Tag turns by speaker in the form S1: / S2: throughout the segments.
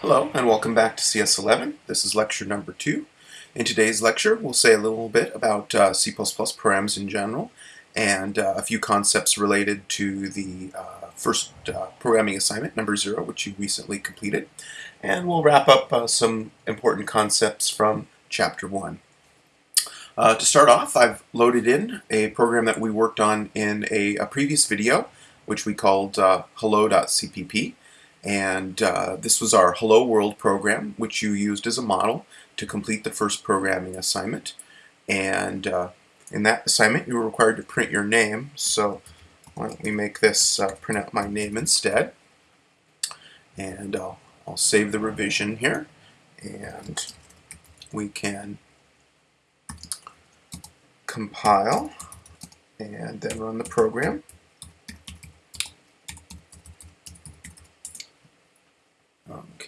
S1: Hello and welcome back to CS11. This is lecture number two. In today's lecture we'll say a little bit about uh, C++ params in general and uh, a few concepts related to the uh, first uh, programming assignment, number zero, which you recently completed. And we'll wrap up uh, some important concepts from chapter one. Uh, to start off, I've loaded in a program that we worked on in a, a previous video, which we called hello.cpp. And uh, this was our Hello World program, which you used as a model to complete the first programming assignment. And uh, in that assignment, you were required to print your name. So why don't we make this uh, print out my name instead. And I'll, I'll save the revision here. And we can compile and then run the program.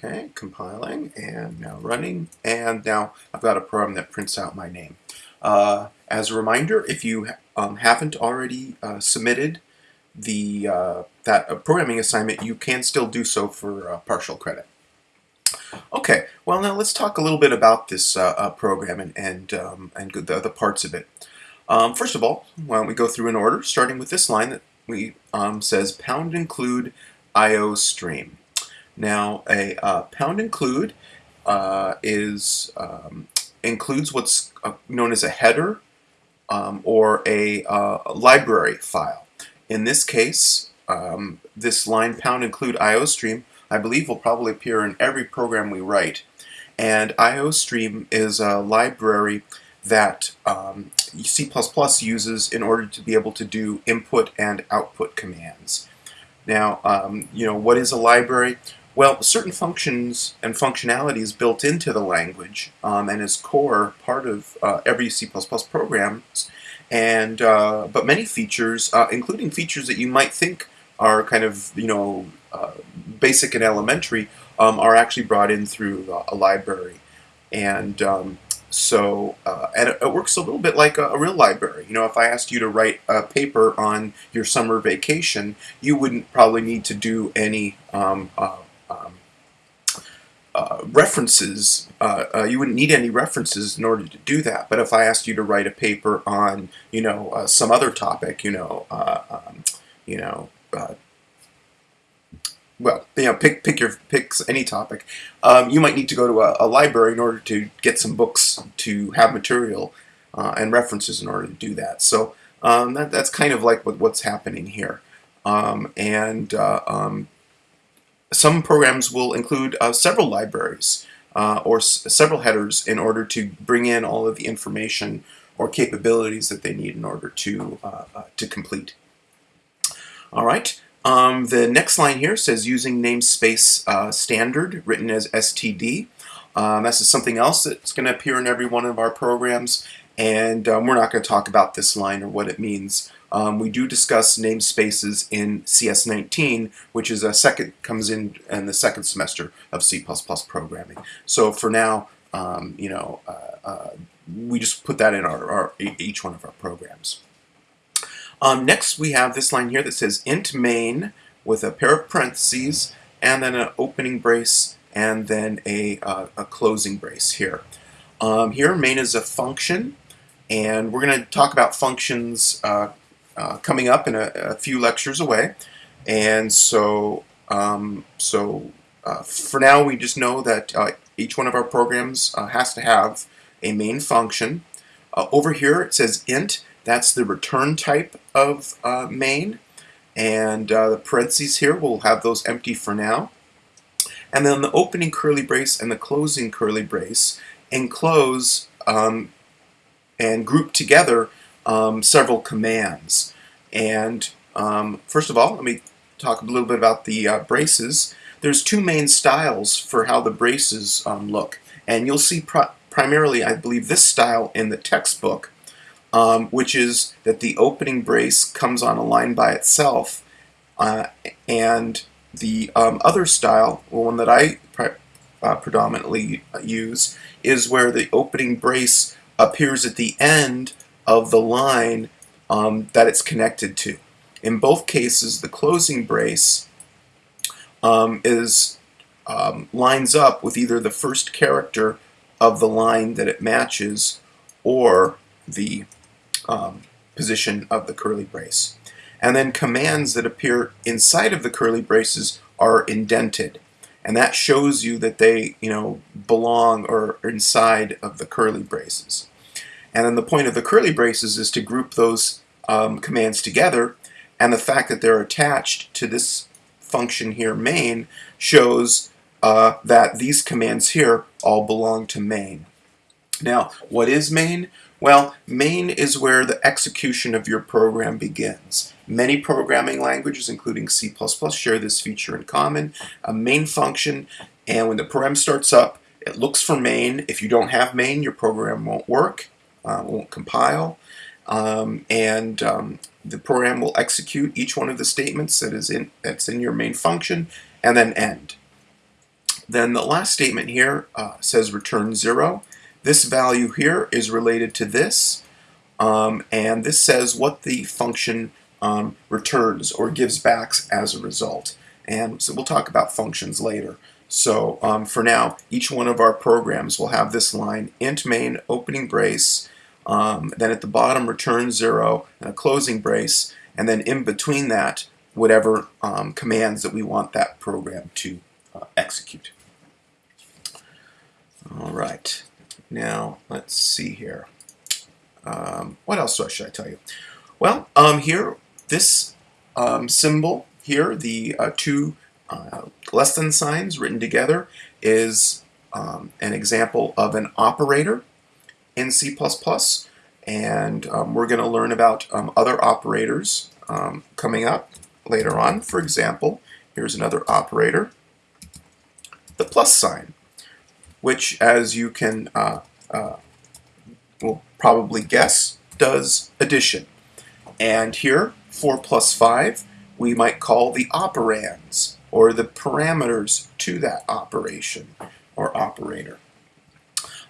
S1: Okay, compiling and now running and now I've got a program that prints out my name. Uh, as a reminder, if you um, haven't already uh, submitted the uh, that uh, programming assignment, you can still do so for uh, partial credit. Okay, well now let's talk a little bit about this uh, program and and, um, and the, the parts of it. Um, first of all, why don't we go through in order, starting with this line that we um, says pound include IO stream. Now, a uh, pound include uh, is um, includes what's uh, known as a header um, or a uh, library file. In this case, um, this line pound include IOStream, I believe will probably appear in every program we write. And IOStream is a library that um, C++ uses in order to be able to do input and output commands. Now, um, you know, what is a library? Well, certain functions and functionalities built into the language um, and is core part of uh, every C++ program, and uh, but many features, uh, including features that you might think are kind of you know uh, basic and elementary, um, are actually brought in through a library, and um, so uh, and it, works a little bit like a, a, real library. You know, if I asked you to write a paper on your summer vacation, you wouldn't probably need to do any um, uh, uh, references, uh, uh, you wouldn't need any references in order to do that. But if I asked you to write a paper on, you know, uh, some other topic, you know, uh, um, you know, well, you know, pick pick your picks any topic. Um, you might need to go to a, a, library in order to get some books to have material and references in order to do that. So um, that, that's kind of like what, what's happening here. Um, and um, some programs will include uh, several libraries uh, or several headers in order to bring in all of the information or capabilities that they need in order to, uh, uh to complete. All right, um, the next line here says using namespace uh, standard written as STD. Um, this is something else that's going to appear in every one of our programs and um, we're not going to talk about this line or what it means. Um, we do discuss namespaces in CS19, which is a second comes in in the second semester of C++ programming. So for now, um, you know, uh, uh, we just put that in our, our, each one of our programs. Um, next, we have this line here that says int main with a pair of parentheses and then an opening brace and then a, uh, a closing brace here. Um, here, main is a function, and we're going to talk about functions uh, uh, coming up in a, a, few lectures away. And so, um, so uh, for now, we just know that uh, each one of our programs uh, has to have a main function. Uh, over here, it says int. That's the return type of main. And the parentheses here, we'll have those empty for now. And then the opening curly brace and the closing curly brace enclose um, and group together um, several commands. And um, first of all, let me talk a little bit about the uh, braces. There's two main styles for how the braces um, look. And you'll see primarily, I believe, this style in the textbook, um, which is that the opening brace comes on a line by itself. Uh, and the um, other style, the one that I uh, predominantly use, is where the opening brace appears at the end of the line um, that it's connected to. In both cases, the closing brace um, is um, lines up with either the first character of the line that it matches or the um, position of the curly brace. And then commands that appear inside of the curly braces are indented. And that shows you that they, you know, belong or inside of the curly braces. And then the point of the curly braces is to group those um, commands together. And the fact that they're attached to this function here, main, shows uh, that these commands here all belong to main. Now, what is main? Well, main is where the execution of your program begins. Many programming languages, including C++, share this feature in common. A main function, and when the program starts up, it looks for main. If you don't have main, your program won't work, uh, won't compile, um, and um, the program will execute each one of the statements that is in that's in your main function, and then end. Then the last statement here uh, says return zero. This value here is related to this, um, and this says what the function um, returns or gives back as a result. And so we'll talk about functions later. So um, for now, each one of our programs will have this line, int main opening brace, um, then at the bottom return zero and a closing brace, and then in between that, whatever um, commands that we want that program to uh, execute. All right. Now, let's see here. Um, what else should I tell you? Well, um, here, this um, symbol here, the uh, two uh, less than signs written together, is um, an example of an operator in C++. And um, we're going to learn about um, other operators coming up later on. For example, here's another operator, the plus sign which, as you can uh, uh, will probably guess, does addition. And here, 4 plus 5, we might call the operands, or the parameters to that operation, or operator.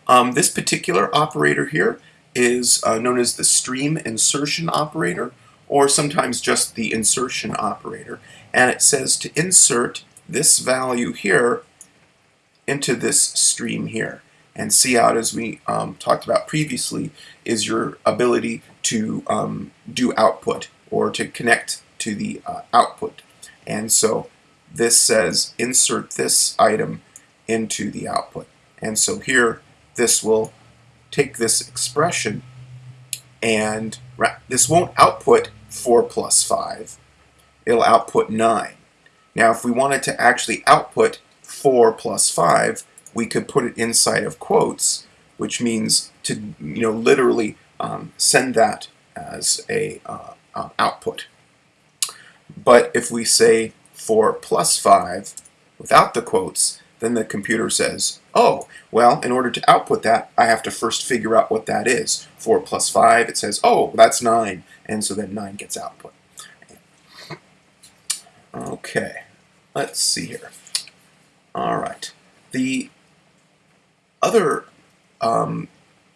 S1: Um, this particular operator here is uh, known as the stream insertion operator, or sometimes just the insertion operator. And it says to insert this value here into this stream here. And cout, as we um, talked about previously, is your ability to um, do output or to connect to the uh, output. And so this says insert this item into the output. And so here, this will take this expression and this won't output 4 plus 5. It'll output 9. Now, if we wanted to actually output 4 plus 5, we could put it inside of quotes, which means to you know literally um, send that as a uh, uh, output. But if we say 4 plus 5 without the quotes, then the computer says, oh, well, in order to output that, I have to first figure out what that is. 4 plus 5, it says, oh, that's 9, and so then 9 gets output. Okay, let's see here. All right. The other um,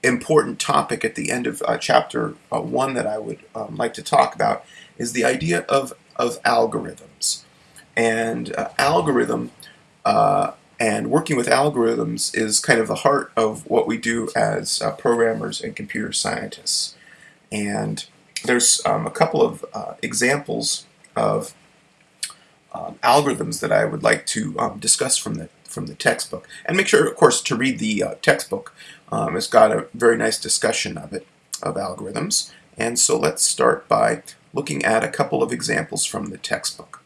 S1: important topic at the end of uh, chapter uh, one that I would um, like to talk about is the idea of, of algorithms. And uh, algorithm uh, and working with algorithms is kind of the heart of what we do as uh, programmers and computer scientists. And there's um, a couple of uh, examples of um, algorithms that I would like to um, discuss from the from the textbook. And make sure, of course, to read the uh, textbook. Um, it's got a very nice discussion of it, of algorithms. And so let's start by looking at a couple of examples from the textbook.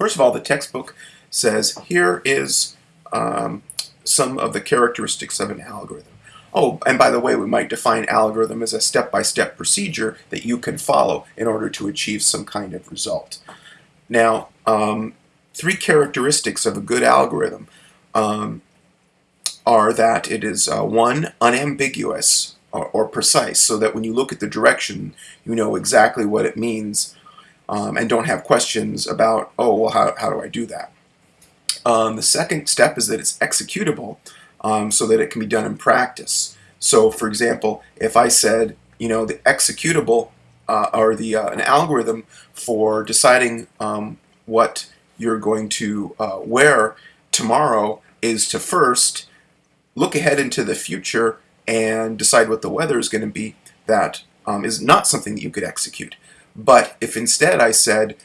S1: First of all, the textbook says here is um, some of the characteristics of an algorithm. Oh, and by the way, we might define algorithm as a step-by-step -step procedure that you can follow in order to achieve some kind of result. Now, um, three characteristics of a good algorithm um, are that it is uh, one, unambiguous or, or, precise, so that when you look at the direction, you know exactly what it means um, and don't have questions about, oh, well, how, how do I do that? Um, the second step is that it's executable um, so that it can be done in practice. So, for example, if I said, you know, the executable uh, or the uh, an algorithm for deciding um, what you're going to uh, wear tomorrow is to first look ahead into the future and decide what the weather is going to be, that um, is not something that you could execute. But if instead I said,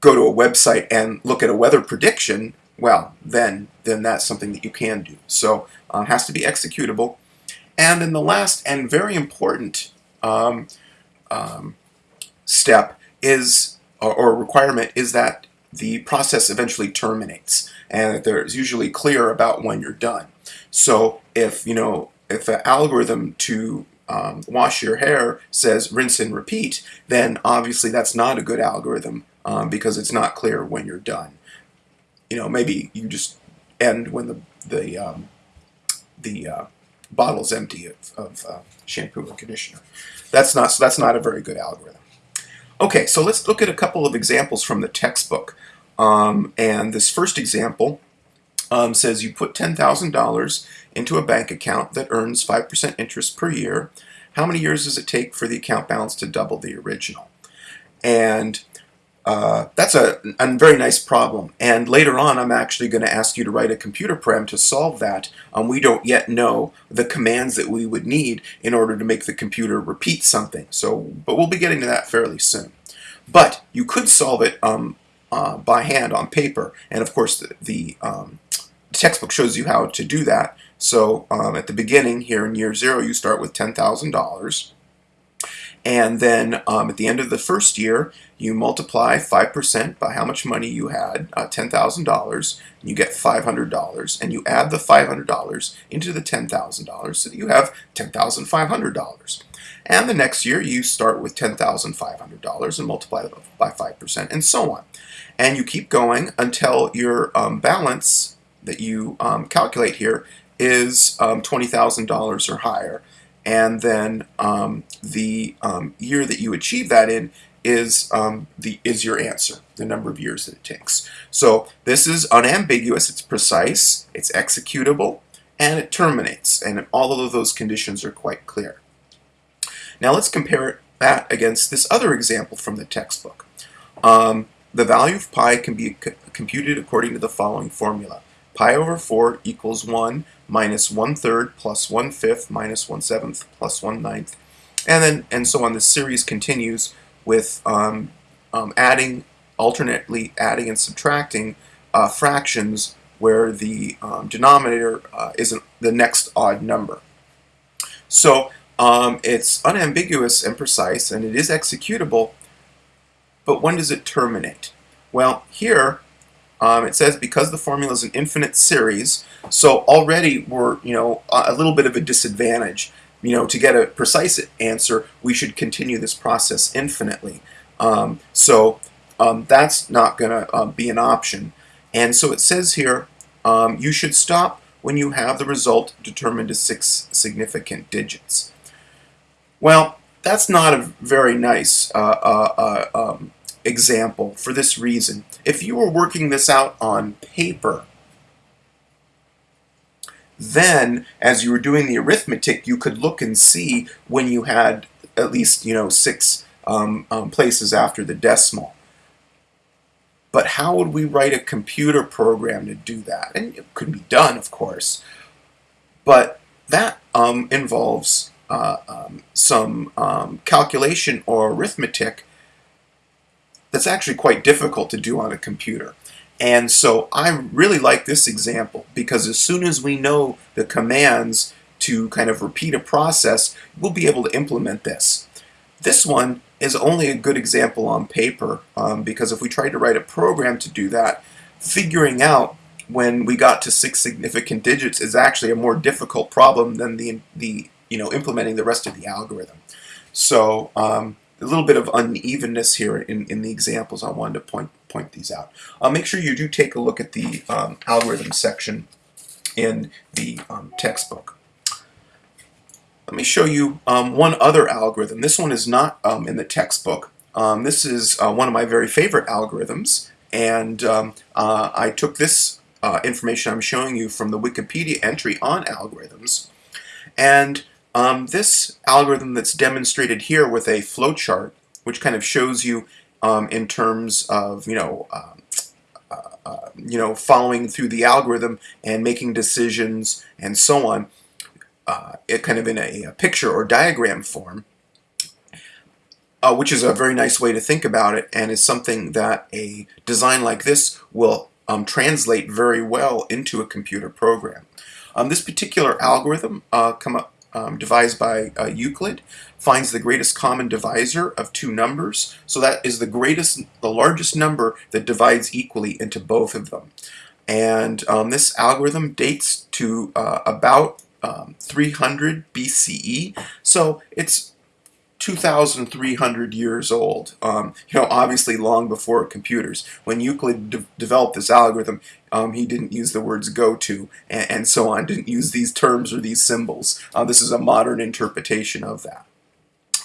S1: go to a website and look at a weather prediction, well, then then that's something that you can do. So uh, has to be executable. And then the last and very important um, um, step is, or, or requirement, is that the process eventually terminates and that there's usually clear about when you're done. So if, you know, if an algorithm to um, wash your hair says rinse and repeat, then obviously that's not a good algorithm um, because it's not clear when you're done. You know, maybe you just end when the the um, the uh, bottle's empty of, of uh, shampoo and conditioner. That's not so that's not a very good algorithm. Okay, so let's look at a couple of examples from the textbook. Um, and this first example um, says you put $10,000 into a bank account that earns 5% interest per year. How many years does it take for the account balance to double the original? And uh, that's a, a, very nice problem. And later on, I'm actually going to ask you to write a computer program to solve that. Um, we don't yet know the commands that we would need in order to make the computer repeat something. So, but we'll be getting to that fairly soon. But you could solve it um, uh, by hand on paper. And of course, the, the um, textbook shows you how to do that. So um, at the beginning here in year zero, you start with $10,000. And then um, at the end of the first year, you multiply 5% by how much money you had, uh, $10,000, you get $500, and you add the $500 into the $10,000 so that you have $10,500. And the next year, you start with $10,500 and multiply it by 5%, and so on. And you keep going until your um, balance that you um, calculate here is um, $20,000 or higher and then um, the um, year that you achieve that in is um, the is your answer, the number of years that it takes. So this is unambiguous, it's precise, it's executable, and it terminates, and all of those conditions are quite clear. Now let's compare that against this other example from the textbook. Um, the value of pi can be computed according to the following formula. Pi over 4 equals 1 minus 1 third plus 1 fifth minus 1 seventh plus 1 ninth. And then and so on. This series continues with um, um, adding, alternately adding and subtracting uh, fractions where the um, denominator uh, isn't the next odd number. So um, it's unambiguous and precise and it is executable, but when does it terminate? Well, here um, it says because the formula is an infinite series, so already we're you know a little bit of a disadvantage. You know, to get a precise answer, we should continue this process infinitely. Um, so um, that's not going to uh, be an option. And so it says here, um, you should stop when you have the result determined to six significant digits. Well, that's not a very nice uh, uh, uh um, example for this reason. If you were working this out on paper, then as you were doing the arithmetic, you could look and see when you had at least, you know, six um, um, places after the decimal. But how would we write a computer program to do that? And it could be done, of course, but that um, involves uh, um, some um, calculation or arithmetic that's actually quite difficult to do on a computer. And so I really like this example because as soon as we know the commands to kind of repeat a process, we'll be able to implement this. This one is only a good example on paper um, because if we tried to write a program to do that, figuring out when we got to six significant digits is actually a more difficult problem than the, the you know, implementing the rest of the algorithm. So um, a little bit of unevenness here in, in the examples. I wanted to point point these out. Uh, make sure you do take a look at the um, algorithm section in the um, textbook. Let me show you um, one other algorithm. This one is not um, in the textbook. Um, this is uh, one of my very favorite algorithms, and um, uh, I took this uh, information I'm showing you from the Wikipedia entry on algorithms, and um, this algorithm that's demonstrated here with a flowchart, which kind of shows you um, in terms of, you know, um, uh, you know, following through the algorithm and making decisions and so on, uh, it kind of in a, a, picture or diagram form, uh, which is a very nice way to think about it and is something that a design like this will um, translate very well into a computer program. Um, this particular algorithm come up, um, devised by uh, Euclid finds the greatest common divisor of two numbers. So that is the greatest, the largest number that divides equally into both of them. And um, this algorithm dates to uh, about um, 300 BCE. So it's 2,300 years old. Um, you know, obviously long before computers. When Euclid de developed this algorithm, um, he didn't use the words go to and, and, so on, didn't use these terms or these symbols. Uh, this is a modern interpretation of that.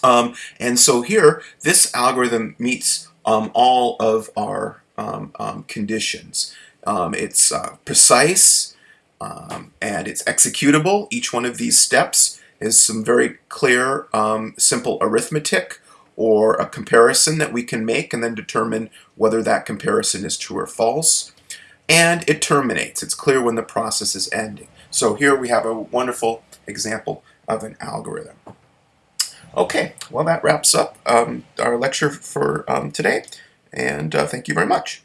S1: Um, and so here, this algorithm meets um, all of our um, um, conditions. it's uh, precise and it's executable. Each one of these steps is some very clear, um, simple arithmetic or a comparison that we can make and then determine whether that comparison is true or false. And it terminates. It's clear when the process is ending. So here we have a wonderful example of an algorithm. Okay, well that wraps up um, our lecture for um, today, and uh, thank you very much.